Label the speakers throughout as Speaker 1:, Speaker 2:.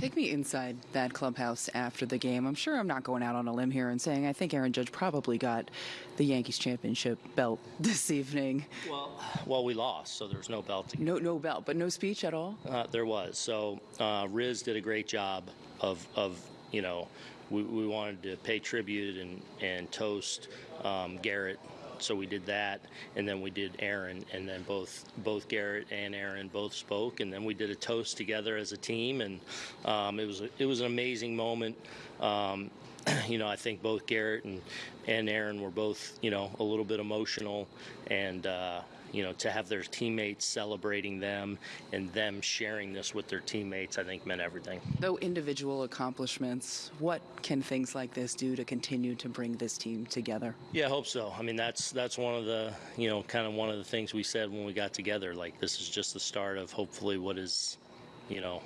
Speaker 1: Take me inside that clubhouse after the game. I'm sure I'm not going out on a limb here and saying I think Aaron Judge probably got the Yankees championship belt this evening.
Speaker 2: Well, well, we lost, so there was no belt. To,
Speaker 1: No, no belt, but no speech at all.
Speaker 2: uh, there was. So uh, Riz did a great job of, of you know, we, we wanted to pay tribute and, and toast um, Gerrit. So we did that, and then we did Aaron, and then both both Gerrit and Aaron both spoke, and then we did a toast together as a team, and um, it was a, it was an amazing moment. Um, you know, I think both Gerrit and, and Aaron were both, you know, a little bit emotional. And, uh, you know, to have their teammates celebrating them and them sharing this with their teammates, I think meant everything.
Speaker 1: Though individual accomplishments, what can things like this do to continue to bring this team together?
Speaker 2: Yeah, I hope so. I mean, that's that's one of the, you know, kind of one of the things we said when we got together. Like, this is just the start of hopefully what is, you know,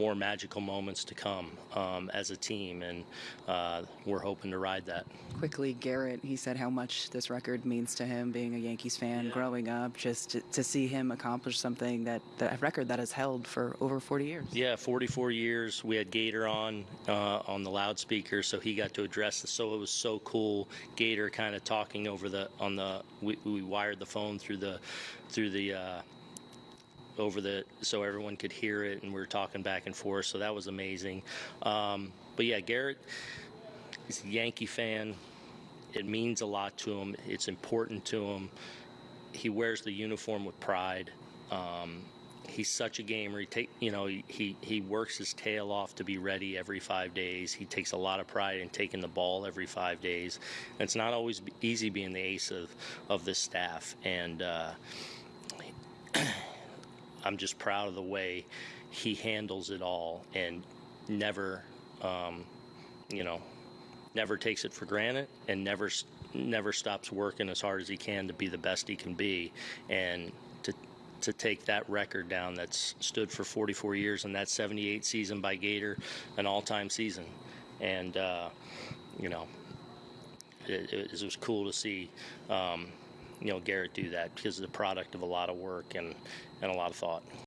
Speaker 2: more magical moments to come um, as a team, and uh, we're hoping to ride that.
Speaker 1: Quickly, Gerrit, he said how much this record means to him, being a Yankees fan growing up, just to, to see him accomplish something that, that a record that has held for over 40 years.
Speaker 2: Yeah, 44 years. We had Gator on uh, on the loudspeaker, so he got to address this. So it was so cool. Gator kind of talking over the on the. We, we wired the phone through the through the. Uh, over the so everyone could hear it and we were talking back and forth so that was amazing. Um, but yeah Gerrit he's a yankee fan. It means a lot to him. It's important to him. He wears the uniform with pride. Um, he's such a gamer. He take you know he, he works his tail off to be ready every five days. He takes a lot of pride in taking the ball every five days. And it's not always easy being the ace of of this staff. And uh, I'm just proud of the way he handles it all and never, um, you know, never takes it for granted and never never stops working as hard as he can to be the best he can be and to to take that record down that's stood for 44 years and that 78 season by Gator, an all-time season, and uh, you know, it, it was cool to see. Um, you know Gerrit do that because it's the product of a lot of work and, and a lot of thought.